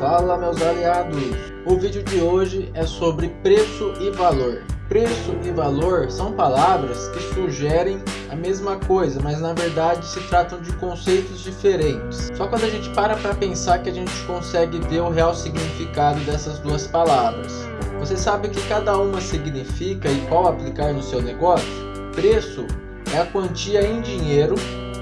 Fala meus aliados! O vídeo de hoje é sobre preço e valor. Preço e valor são palavras que sugerem a mesma coisa, mas na verdade se tratam de conceitos diferentes. Só quando a gente para para pensar que a gente consegue ver o real significado dessas duas palavras. Você sabe o que cada uma significa e qual aplicar no seu negócio? Preço é a quantia em dinheiro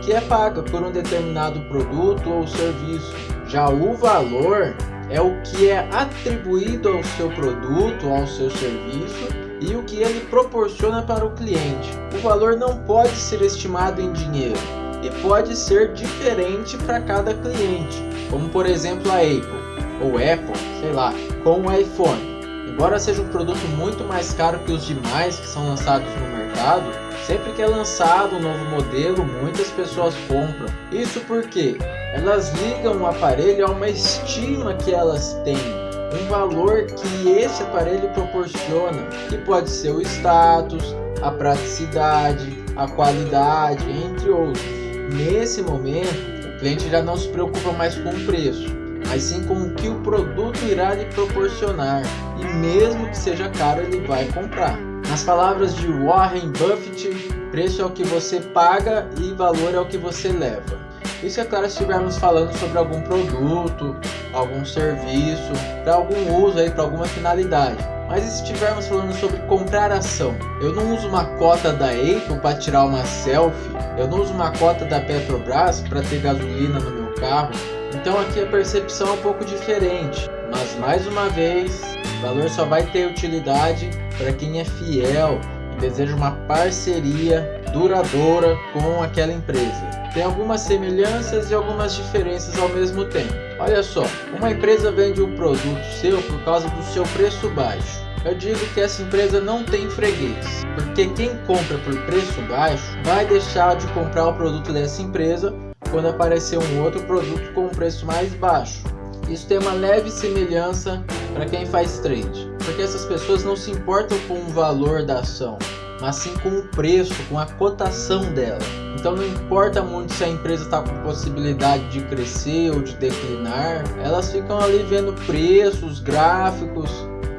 que é paga por um determinado produto ou serviço. Já o valor é o que é atribuído ao seu produto, ao seu serviço e o que ele proporciona para o cliente. O valor não pode ser estimado em dinheiro e pode ser diferente para cada cliente, como por exemplo a Apple ou Apple, sei lá, com o iPhone. Embora seja um produto muito mais caro que os demais que são lançados no mercado, sempre que é lançado um novo modelo, muitas pessoas compram. Isso porque elas ligam o aparelho a uma estima que elas têm, um valor que esse aparelho proporciona, que pode ser o status, a praticidade, a qualidade, entre outros. Nesse momento, o cliente já não se preocupa mais com o preço, mas sim com o que o produto irá lhe proporcionar, e mesmo que seja caro, ele vai comprar. Nas palavras de Warren Buffett, preço é o que você paga e valor é o que você leva. Isso é claro se estivermos falando sobre algum produto, algum serviço, para algum uso aí, para alguma finalidade. Mas se estivermos falando sobre comprar ação? Eu não uso uma cota da Apple para tirar uma selfie, eu não uso uma cota da Petrobras para ter gasolina no meu carro, então aqui a percepção é um pouco diferente, mas mais uma vez, o valor só vai ter utilidade para quem é fiel e deseja uma parceria duradoura com aquela empresa. Tem algumas semelhanças e algumas diferenças ao mesmo tempo. Olha só, uma empresa vende um produto seu por causa do seu preço baixo. Eu digo que essa empresa não tem freguês, porque quem compra por preço baixo vai deixar de comprar o produto dessa empresa quando aparecer um outro produto com um preço mais baixo. Isso tem uma leve semelhança para quem faz trade, porque essas pessoas não se importam com o valor da ação, mas sim com o preço, com a cotação dela. Então não importa muito se a empresa está com possibilidade de crescer ou de declinar, elas ficam ali vendo preços, gráficos,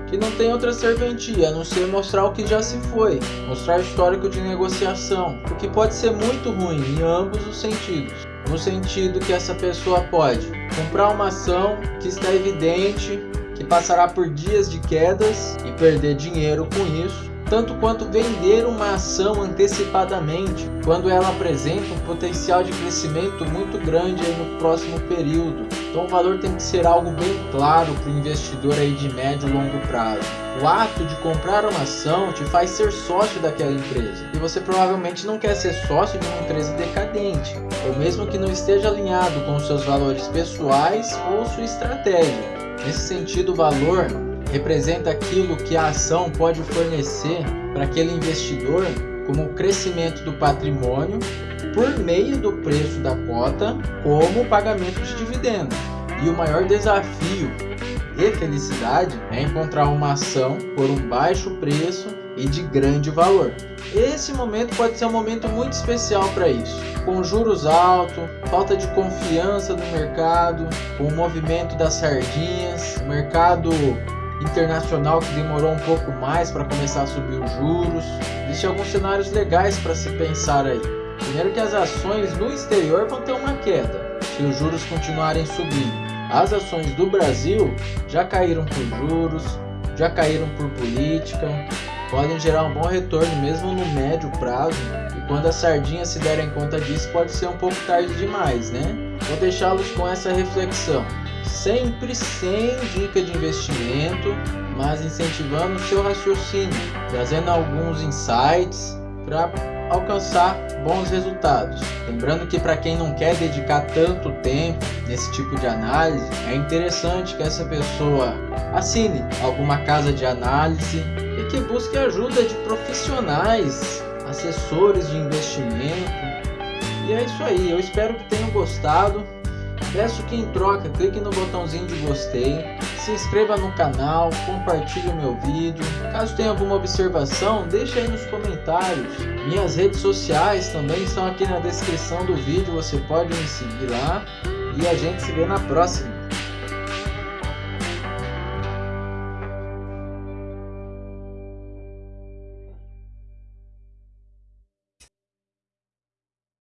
que não tem outra serventia a não ser mostrar o que já se foi, mostrar histórico de negociação, o que pode ser muito ruim em ambos os sentidos no sentido que essa pessoa pode comprar uma ação que está evidente que passará por dias de quedas e perder dinheiro com isso, tanto quanto vender uma ação antecipadamente quando ela apresenta um potencial de crescimento muito grande no próximo período. Então o valor tem que ser algo bem claro para o investidor aí de médio e longo prazo. O ato de comprar uma ação te faz ser sócio daquela empresa. E você provavelmente não quer ser sócio de uma empresa decadente, ou mesmo que não esteja alinhado com seus valores pessoais ou sua estratégia. Nesse sentido, o valor representa aquilo que a ação pode fornecer para aquele investidor como o crescimento do patrimônio por meio do preço da cota como pagamento de dividendos. E o maior desafio e felicidade é encontrar uma ação por um baixo preço e de grande valor. Esse momento pode ser um momento muito especial para isso. Com juros altos, falta de confiança no mercado, com o movimento das sardinhas, mercado internacional que demorou um pouco mais para começar a subir os juros. Existem alguns cenários legais para se pensar aí. Primeiro que as ações no exterior vão ter uma queda, se os juros continuarem subindo. As ações do Brasil já caíram por juros, já caíram por política, podem gerar um bom retorno mesmo no médio prazo. E quando as sardinhas se derem conta disso, pode ser um pouco tarde demais, né? Vou deixá-los com essa reflexão sempre sem dica de investimento, mas incentivando o seu raciocínio, trazendo alguns insights para alcançar bons resultados. Lembrando que para quem não quer dedicar tanto tempo nesse tipo de análise, é interessante que essa pessoa assine alguma casa de análise e que busque ajuda de profissionais, assessores de investimento. E é isso aí, eu espero que tenham gostado. Peço que em troca clique no botãozinho de gostei, se inscreva no canal, compartilhe o meu vídeo. Caso tenha alguma observação, deixe aí nos comentários. Minhas redes sociais também estão aqui na descrição do vídeo, você pode me seguir lá. E a gente se vê na próxima.